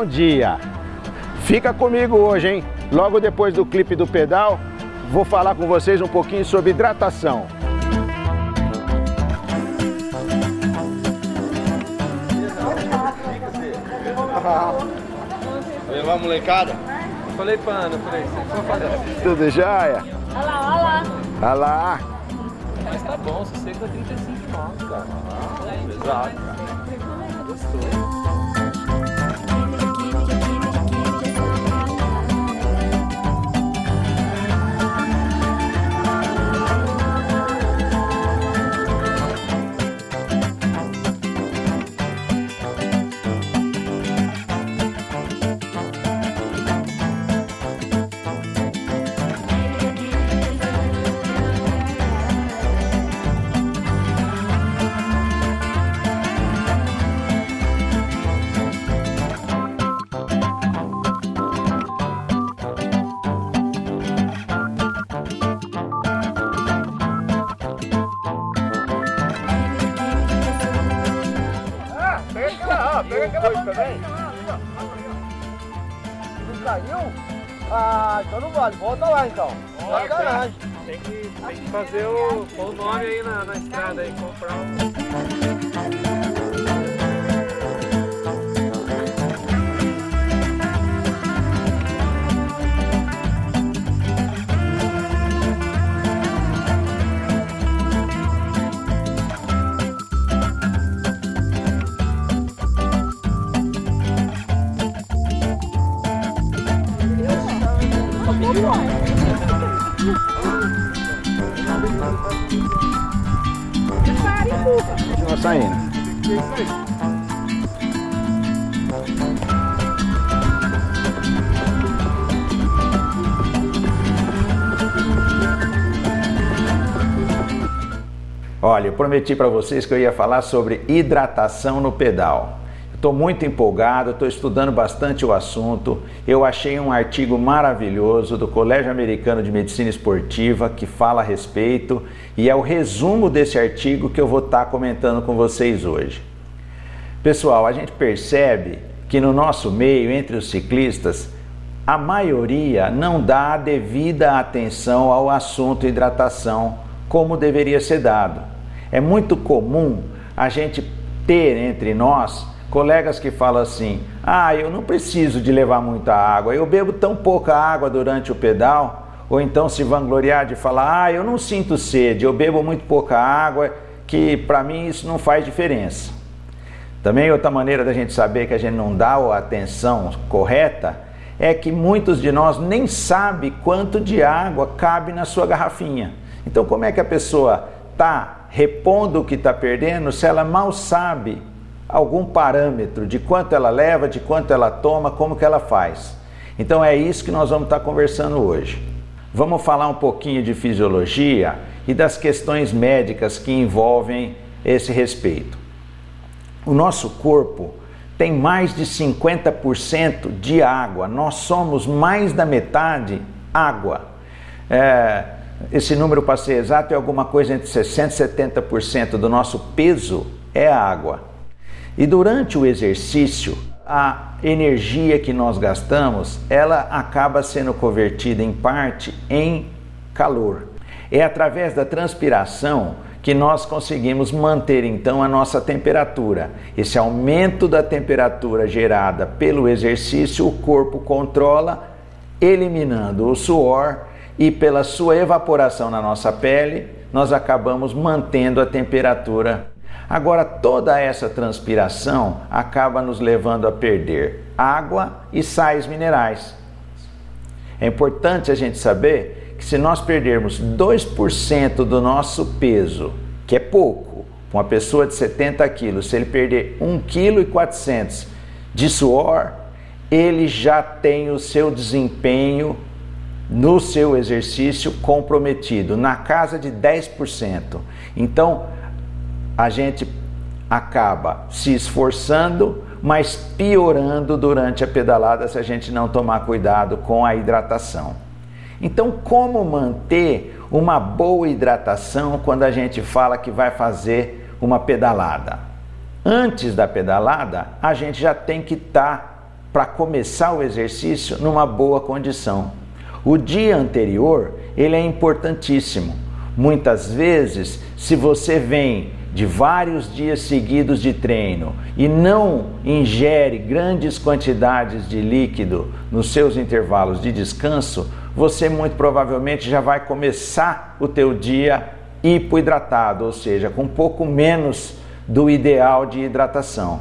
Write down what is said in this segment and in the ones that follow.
Bom dia! Fica comigo hoje, hein? Logo depois do clipe do pedal, vou falar com vocês um pouquinho sobre hidratação. Levar a molecada? Falei pra Ana, falei, for fazer. Tudo jóia? Olha lá, olha lá. Olha lá! Mas tá bom, sossego é 35 nós, cara. Pesado, cara. Gostoso. Ah, então não vale. Volta lá então. Sacanagem. Tem que, tem que fazer o, o nome aí na, na estrada aí, comprar um. Continua saindo. Olha, eu prometi para vocês que eu ia falar sobre hidratação no pedal. Estou muito empolgado, estou estudando bastante o assunto. Eu achei um artigo maravilhoso do Colégio Americano de Medicina Esportiva que fala a respeito e é o resumo desse artigo que eu vou estar comentando com vocês hoje. Pessoal, a gente percebe que no nosso meio, entre os ciclistas, a maioria não dá a devida atenção ao assunto hidratação como deveria ser dado. É muito comum a gente ter entre nós colegas que falam assim: ah, eu não preciso de levar muita água, eu bebo tão pouca água durante o pedal, ou então se vangloriar de falar: ah, eu não sinto sede, eu bebo muito pouca água, que para mim isso não faz diferença. Também outra maneira da gente saber que a gente não dá a atenção correta é que muitos de nós nem sabe quanto de água cabe na sua garrafinha. Então como é que a pessoa está repondo o que está perdendo se ela mal sabe algum parâmetro de quanto ela leva, de quanto ela toma, como que ela faz. Então é isso que nós vamos estar conversando hoje. Vamos falar um pouquinho de fisiologia e das questões médicas que envolvem esse respeito. O nosso corpo tem mais de 50% de água, nós somos mais da metade água. É, esse número, para ser exato, é alguma coisa entre 60% e 70% do nosso peso é água. E durante o exercício, a energia que nós gastamos, ela acaba sendo convertida em parte em calor. É através da transpiração que nós conseguimos manter então a nossa temperatura. Esse aumento da temperatura gerada pelo exercício, o corpo controla, eliminando o suor e pela sua evaporação na nossa pele, nós acabamos mantendo a temperatura Agora, toda essa transpiração acaba nos levando a perder água e sais minerais. É importante a gente saber que se nós perdermos 2% do nosso peso, que é pouco, uma pessoa de 70 quilos, se ele perder 1,4 kg de suor, ele já tem o seu desempenho no seu exercício comprometido, na casa de 10%. Então, a gente acaba se esforçando, mas piorando durante a pedalada se a gente não tomar cuidado com a hidratação. Então, como manter uma boa hidratação quando a gente fala que vai fazer uma pedalada? Antes da pedalada, a gente já tem que estar tá para começar o exercício numa boa condição. O dia anterior, ele é importantíssimo. Muitas vezes, se você vem de vários dias seguidos de treino e não ingere grandes quantidades de líquido nos seus intervalos de descanso, você muito provavelmente já vai começar o teu dia hipoidratado, ou seja, com um pouco menos do ideal de hidratação.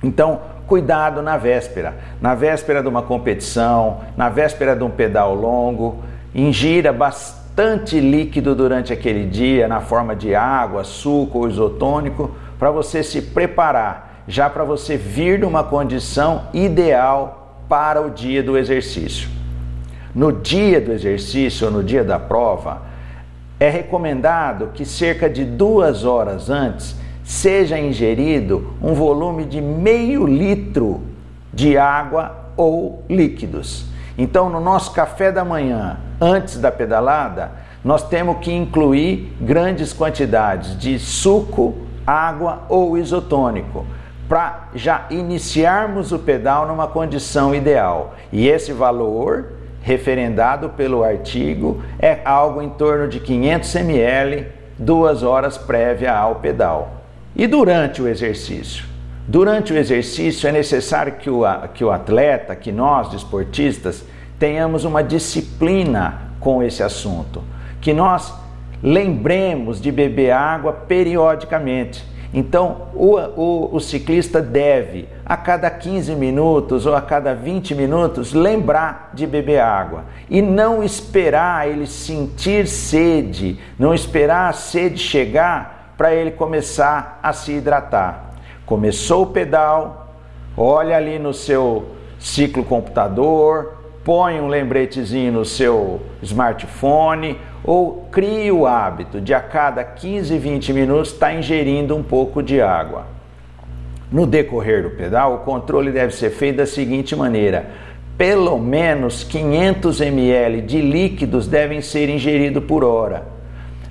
Então, cuidado na véspera. Na véspera de uma competição, na véspera de um pedal longo, ingira bastante líquido durante aquele dia, na forma de água, suco ou isotônico, para você se preparar, já para você vir numa condição ideal para o dia do exercício. No dia do exercício ou no dia da prova, é recomendado que cerca de duas horas antes seja ingerido um volume de meio litro de água ou líquidos. Então, no nosso café da manhã, antes da pedalada, nós temos que incluir grandes quantidades de suco, água ou isotônico para já iniciarmos o pedal numa condição ideal. E esse valor, referendado pelo artigo, é algo em torno de 500 ml, duas horas prévia ao pedal. E durante o exercício? Durante o exercício é necessário que o, que o atleta, que nós, desportistas, tenhamos uma disciplina com esse assunto, que nós lembremos de beber água periodicamente. Então, o, o, o, ciclista deve, a cada 15 minutos ou a cada 20 minutos, lembrar de beber água e não esperar ele sentir sede, não esperar a sede chegar para ele começar a se hidratar. Começou o pedal, olha ali no seu ciclo computador, põe um lembretezinho no seu smartphone ou crie o hábito de a cada 15, 20 minutos estar tá ingerindo um pouco de água. No decorrer do pedal, o controle deve ser feito da seguinte maneira: pelo menos 500 ml de líquidos devem ser ingeridos por hora.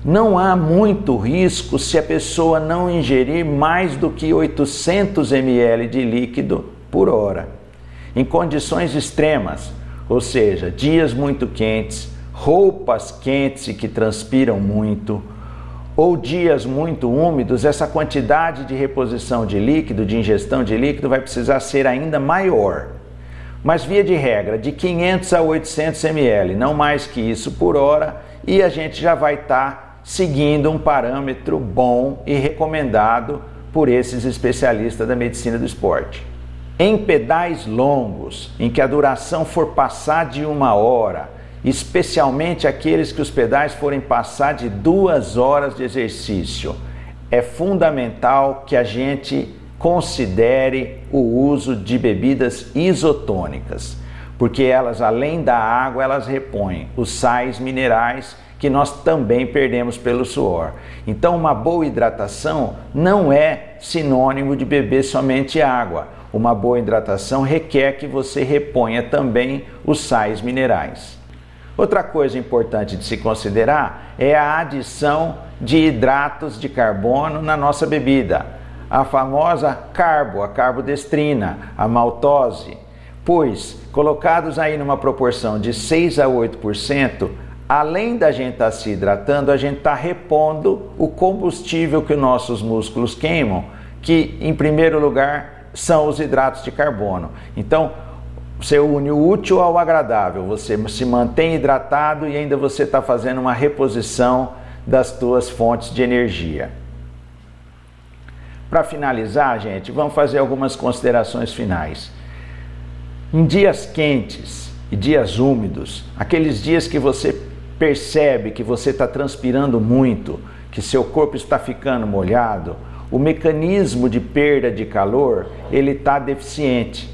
Não há muito risco se a pessoa não ingerir mais do que 800 ml de líquido por hora. Em condições extremas, ou seja, dias muito quentes, roupas quentes e que transpiram muito, ou dias muito úmidos, essa quantidade de reposição de líquido, de ingestão de líquido, vai precisar ser ainda maior. Mas, via de regra, de 500 a 800 ml, não mais que isso por hora, e a gente já vai estar tá seguindo um parâmetro bom e recomendado por esses especialistas da medicina do esporte. Em pedais longos, em que a duração for passar de uma hora, especialmente aqueles que os pedais forem passar de duas horas de exercício, é fundamental que a gente considere o uso de bebidas isotônicas, porque elas, além da água, elas repõem os sais minerais que nós também perdemos pelo suor. Então, uma boa hidratação não é sinônimo de beber somente água. Uma boa hidratação requer que você reponha também os sais minerais. Outra coisa importante de se considerar é a adição de hidratos de carbono na nossa bebida, a famosa carbo, a carbodestrina, a maltose, pois colocados aí numa proporção de 6 a 8%, além da gente estar tá se hidratando, a gente está repondo o combustível que nossos músculos queimam, que em primeiro lugar são os hidratos de carbono. Então, você une o útil ao agradável, você se mantém hidratado e ainda você está fazendo uma reposição das tuas fontes de energia. Para finalizar, gente, vamos fazer algumas considerações finais. Em dias quentes e dias úmidos, aqueles dias que você percebe que você está transpirando muito, que seu corpo está ficando molhado, o mecanismo de perda de calor ele está deficiente,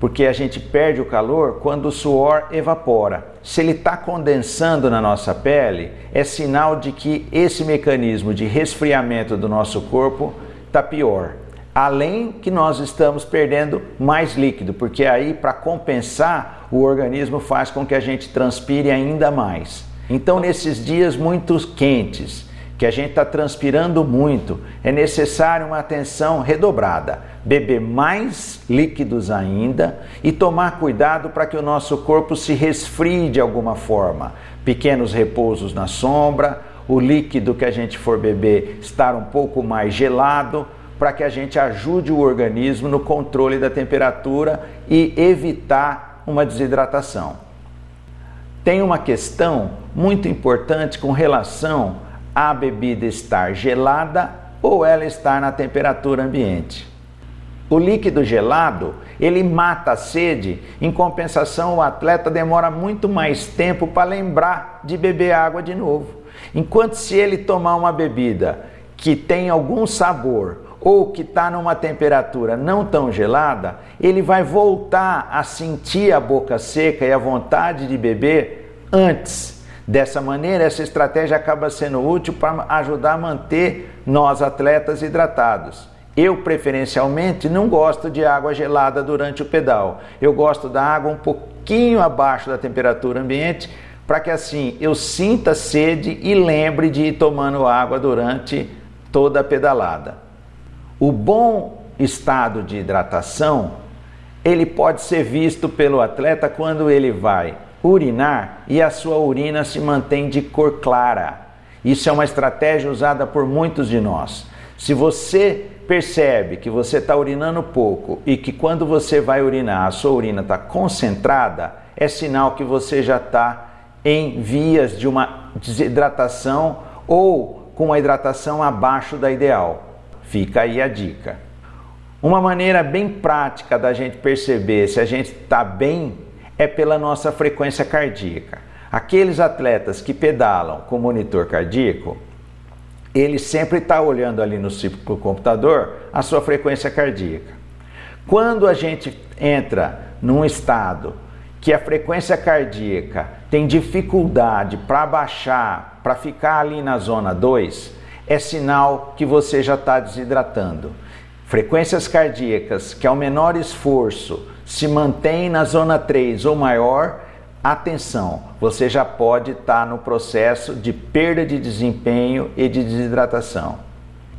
porque a gente perde o calor quando o suor evapora. Se ele está condensando na nossa pele, é sinal de que esse mecanismo de resfriamento do nosso corpo está pior. Além que nós estamos perdendo mais líquido, porque aí para compensar o organismo faz com que a gente transpire ainda mais. Então, nesses dias muito quentes, que a gente está transpirando muito, é necessário uma atenção redobrada, beber mais líquidos ainda e tomar cuidado para que o nosso corpo se resfrie de alguma forma. Pequenos repousos na sombra, o líquido que a gente for beber estar um pouco mais gelado, para que a gente ajude o organismo no controle da temperatura e evitar uma desidratação. Tem uma questão muito importante com relação a bebida estar gelada ou ela estar na temperatura ambiente. O líquido gelado, ele mata a sede, em compensação o atleta demora muito mais tempo para lembrar de beber água de novo. Enquanto se ele tomar uma bebida que tem algum sabor ou que está numa temperatura não tão gelada, ele vai voltar a sentir a boca seca e a vontade de beber antes Dessa maneira, essa estratégia acaba sendo útil para ajudar a manter nós atletas hidratados. Eu, preferencialmente, não gosto de água gelada durante o pedal. Eu gosto da água um pouquinho abaixo da temperatura ambiente, para que assim eu sinta sede e lembre de ir tomando água durante toda a pedalada. O bom estado de hidratação, ele pode ser visto pelo atleta quando ele vai urinar e a sua urina se mantém de cor clara. Isso é uma estratégia usada por muitos de nós. Se você percebe que você está urinando pouco e que quando você vai urinar a sua urina está concentrada, é sinal que você já está em vias de uma desidratação ou com uma hidratação abaixo da ideal. Fica aí a dica. Uma maneira bem prática da gente perceber se a gente está bem é pela nossa frequência cardíaca. Aqueles atletas que pedalam com monitor cardíaco, ele sempre está olhando ali no computador a sua frequência cardíaca. Quando a gente entra num estado que a frequência cardíaca tem dificuldade para baixar, para ficar ali na zona 2, é sinal que você já está desidratando. Frequências cardíacas que ao menor esforço se mantém na zona 3 ou maior, atenção, você já pode estar tá no processo de perda de desempenho e de desidratação.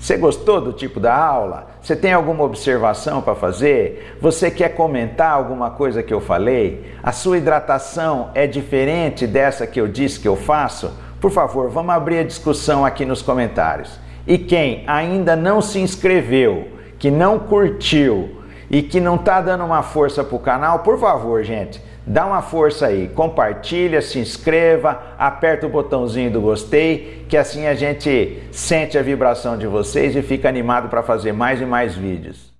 Você gostou do tipo da aula? Você tem alguma observação para fazer? Você quer comentar alguma coisa que eu falei? A sua hidratação é diferente dessa que eu disse que eu faço? Por favor, vamos abrir a discussão aqui nos comentários. E quem ainda não se inscreveu, que não curtiu, e que não está dando uma força para o canal, por favor, gente, dá uma força aí, compartilha, se inscreva, aperta o botãozinho do gostei, que assim a gente sente a vibração de vocês e fica animado para fazer mais e mais vídeos.